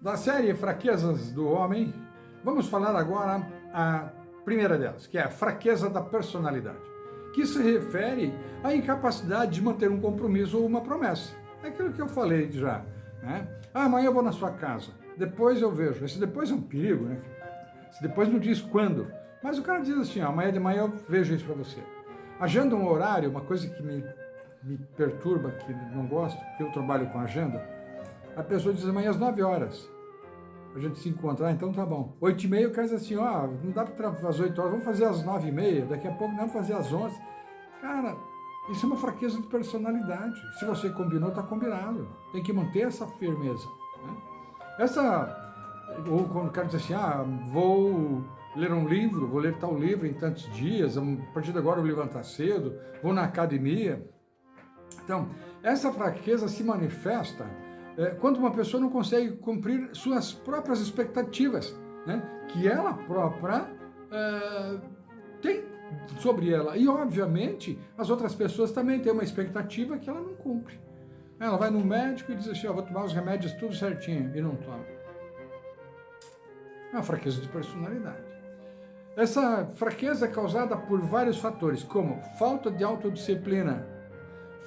Da série Fraquezas do Homem, vamos falar agora a primeira delas, que é a fraqueza da personalidade, que se refere à incapacidade de manter um compromisso ou uma promessa. É aquilo que eu falei já. Né? Ah, amanhã eu vou na sua casa, depois eu vejo. Esse depois é um perigo, né? Esse depois não diz quando. Mas o cara diz assim, amanhã de manhã eu vejo isso para você. Agenda um horário, uma coisa que me, me perturba, que não gosto, porque eu trabalho com agenda, a pessoa diz amanhã às 9 horas. A gente se encontrar, ah, então tá bom. 8 e meia o cara diz assim, ó, não dá para às 8 horas, vamos fazer às 9 e meia, daqui a pouco vamos fazer às 11. Cara, isso é uma fraqueza de personalidade. Se você combinou, tá combinado. Tem que manter essa firmeza. Né? Essa, ou quando o cara diz assim, ah, vou ler um livro, vou ler tal livro em tantos dias, a partir de agora eu vou levantar cedo, vou na academia. Então, essa fraqueza se manifesta é, quando uma pessoa não consegue cumprir suas próprias expectativas, né, que ela própria é, tem sobre ela. E, obviamente, as outras pessoas também têm uma expectativa que ela não cumpre. Ela vai no médico e diz assim, oh, vou tomar os remédios tudo certinho, e não toma. É uma fraqueza de personalidade. Essa fraqueza é causada por vários fatores, como falta de autodisciplina,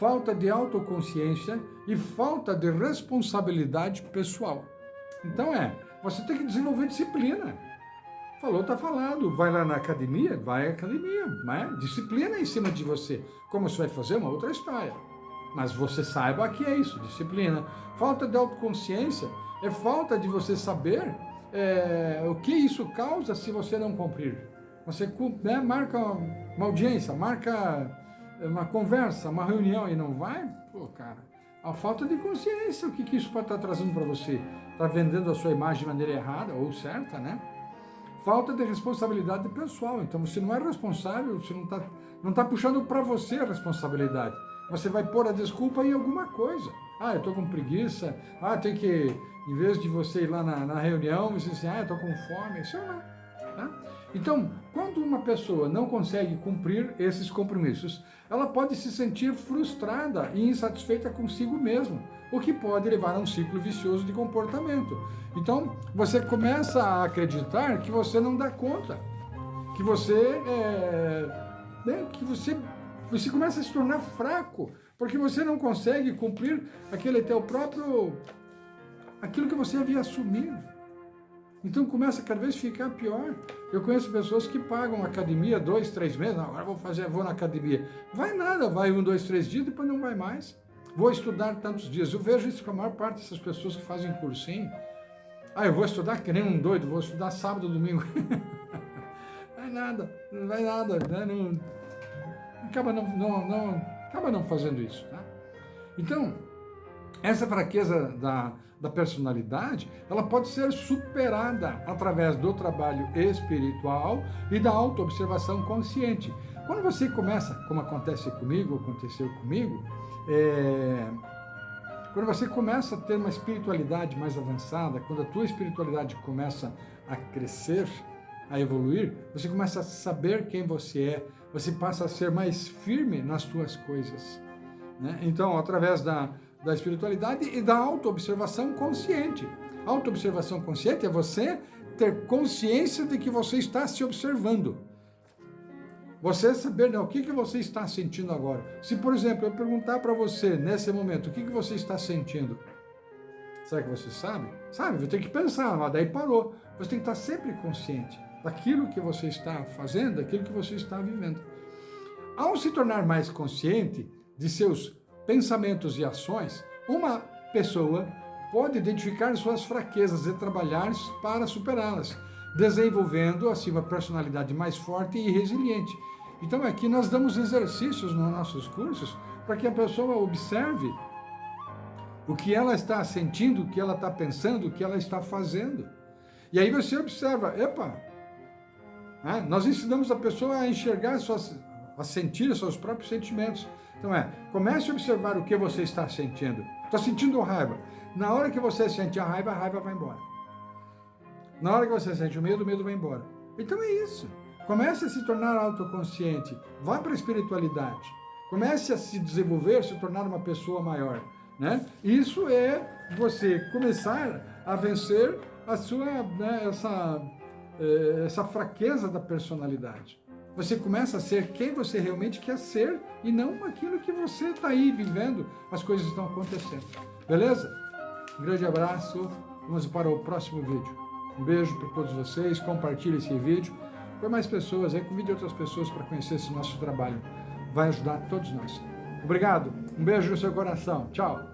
falta de autoconsciência e falta de responsabilidade pessoal. Então é, você tem que desenvolver disciplina. Falou, tá falado. Vai lá na academia? Vai à academia. Né? Disciplina em cima de você. Como você vai fazer? Uma outra história. Mas você saiba que é isso, disciplina. Falta de autoconsciência é falta de você saber é, o que isso causa se você não cumprir. Você né, marca uma audiência, marca uma conversa, uma reunião e não vai, pô, cara, a falta de consciência, o que, que isso pode estar trazendo para você? Está vendendo a sua imagem de maneira errada ou certa, né? Falta de responsabilidade pessoal, então você não é responsável, você não está não tá puxando para você a responsabilidade. Você vai pôr a desculpa em alguma coisa. Ah, eu estou com preguiça, ah, tem que em vez de você ir lá na, na reunião, você diz assim, ah, estou com fome, isso não. Tá? Então, quando uma pessoa não consegue cumprir esses compromissos, ela pode se sentir frustrada e insatisfeita consigo mesma, o que pode levar a um ciclo vicioso de comportamento. Então, você começa a acreditar que você não dá conta, que você, é, né, que você, você começa a se tornar fraco, porque você não consegue cumprir aquele teu próprio aquilo que você havia assumido. Então começa a cada vez ficar pior. Eu conheço pessoas que pagam academia dois, três meses, não, agora vou fazer, vou na academia. Vai nada, vai um, dois, três dias, depois não vai mais. Vou estudar tantos dias. Eu vejo isso com a maior parte dessas pessoas que fazem cursinho. Ah, eu vou estudar que nem um doido, vou estudar sábado, domingo. vai nada, não vai nada, né? não, acaba, não, não, não, acaba não fazendo isso. Tá? Então, essa fraqueza da, da personalidade, ela pode ser superada através do trabalho espiritual e da autoobservação consciente. Quando você começa, como acontece comigo, aconteceu comigo, é, quando você começa a ter uma espiritualidade mais avançada, quando a tua espiritualidade começa a crescer, a evoluir, você começa a saber quem você é, você passa a ser mais firme nas tuas coisas. Né? Então, através da, da espiritualidade e da autoobservação consciente. Autoobservação consciente é você ter consciência de que você está se observando. Você saber né, o que, que você está sentindo agora. Se, por exemplo, eu perguntar para você, nesse momento, o que, que você está sentindo, será que você sabe? Sabe, vai ter que pensar, mas daí parou. Você tem que estar sempre consciente daquilo que você está fazendo, daquilo que você está vivendo. Ao se tornar mais consciente de seus pensamentos e ações, uma pessoa pode identificar suas fraquezas e trabalhar para superá-las, desenvolvendo assim uma personalidade mais forte e resiliente. Então aqui nós damos exercícios nos nossos cursos para que a pessoa observe o que ela está sentindo, o que ela está pensando, o que ela está fazendo. E aí você observa, epa, né? nós ensinamos a pessoa a enxergar, suas, a sentir seus próprios sentimentos. Então é, comece a observar o que você está sentindo. Está sentindo raiva. Na hora que você sente a raiva, a raiva vai embora. Na hora que você sente o medo, o medo vai embora. Então é isso. Comece a se tornar autoconsciente. Vá para a espiritualidade. Comece a se desenvolver, se tornar uma pessoa maior. Né? Isso é você começar a vencer a sua, né, essa, eh, essa fraqueza da personalidade. Você começa a ser quem você realmente quer ser e não aquilo que você está aí vivendo, as coisas estão acontecendo. Beleza? Um grande abraço, vamos para o próximo vídeo. Um beijo para todos vocês, compartilhe esse vídeo para mais pessoas, aí convide outras pessoas para conhecer esse nosso trabalho. Vai ajudar todos nós. Obrigado, um beijo no seu coração. Tchau.